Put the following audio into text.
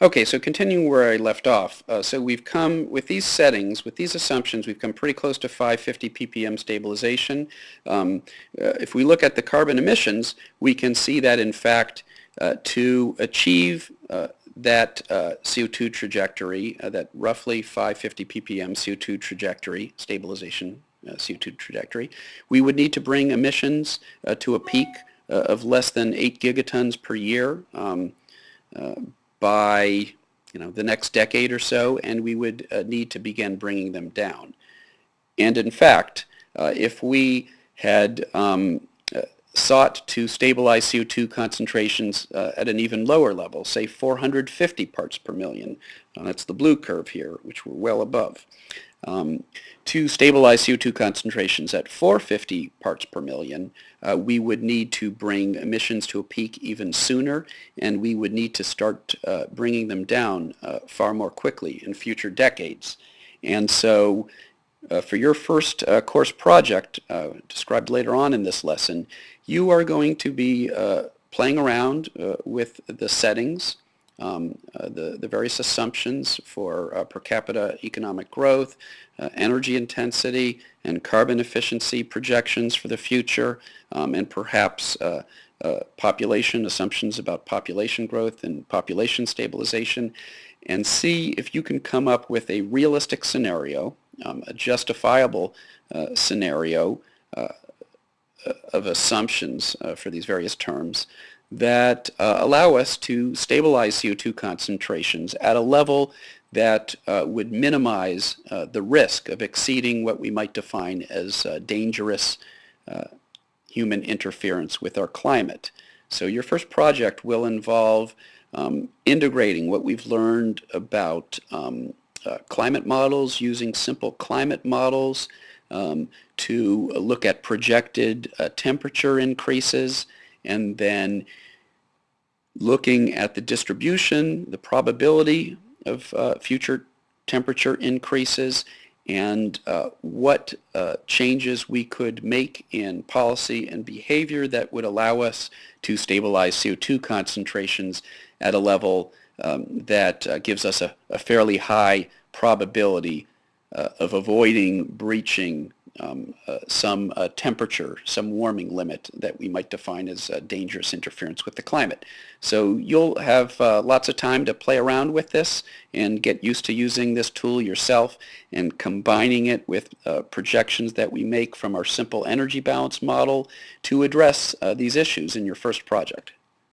Okay, so continuing where I left off, uh, so we've come, with these settings, with these assumptions, we've come pretty close to 550 ppm stabilization. Um, uh, if we look at the carbon emissions, we can see that in fact uh, to achieve uh, that uh, CO2 trajectory, uh, that roughly 550 ppm CO2 trajectory, stabilization CO2 trajectory, we would need to bring emissions to a peak of less than 8 gigatons per year. Um, by you know, the next decade or so, and we would uh, need to begin bringing them down. And in fact, uh, if we had um, uh, sought to stabilize CO2 concentrations uh, at an even lower level, say 450 parts per million, uh, that's the blue curve here, which we're well above, um, to stabilize CO2 concentrations at 450 parts per million, uh, we would need to bring emissions to a peak even sooner, and we would need to start uh, bringing them down uh, far more quickly in future decades. And so uh, for your first uh, course project, uh, described later on in this lesson, you are going to be playing around with the settings um, uh, the, the various assumptions for uh, per capita economic growth, uh, energy intensity, and carbon efficiency projections for the future, um, and perhaps uh, uh, population assumptions about population growth and population stabilization, and see if you can come up with a realistic scenario, um, a justifiable uh, scenario of assumptions for these various terms that uh, allow us to stabilize CO2 concentrations at a level that uh, would minimize uh, the risk of exceeding what we might define as uh, dangerous uh, human interference with our climate. So your first project will involve um, integrating what we've learned about um, uh, climate models, using simple climate models um, to look at projected temperature increases and then looking at the distribution, the probability of uh, future temperature increases, and uh, what uh, changes we could make in policy and behavior that would allow us to stabilize CO2 concentrations at a level um, that uh, gives us a, a, fairly high probability uh, of avoiding breaching um, uh, some uh, temperature, some warming limit that we might define as uh, dangerous interference with the climate. So you'll have uh, lots of time to play around with this and get used to using this tool yourself and combining it with uh, projections that we make from our simple energy balance model to address uh, these issues in your first project.